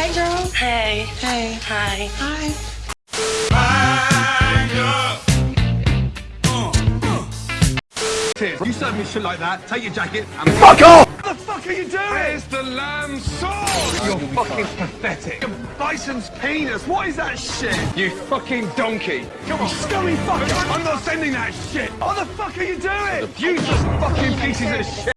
Hey. Hey. Hi. Hi. Uh, uh. You serve me shit like that, take your jacket and Fuck off! What the fuck are you doing? Where's the lamb sauce? You're fucking pathetic. Your bison's penis, what is that shit? You fucking donkey. Come on. You scummy fucker. I'm not sending that shit. What the fuck are you doing? You just fucking pieces of shit.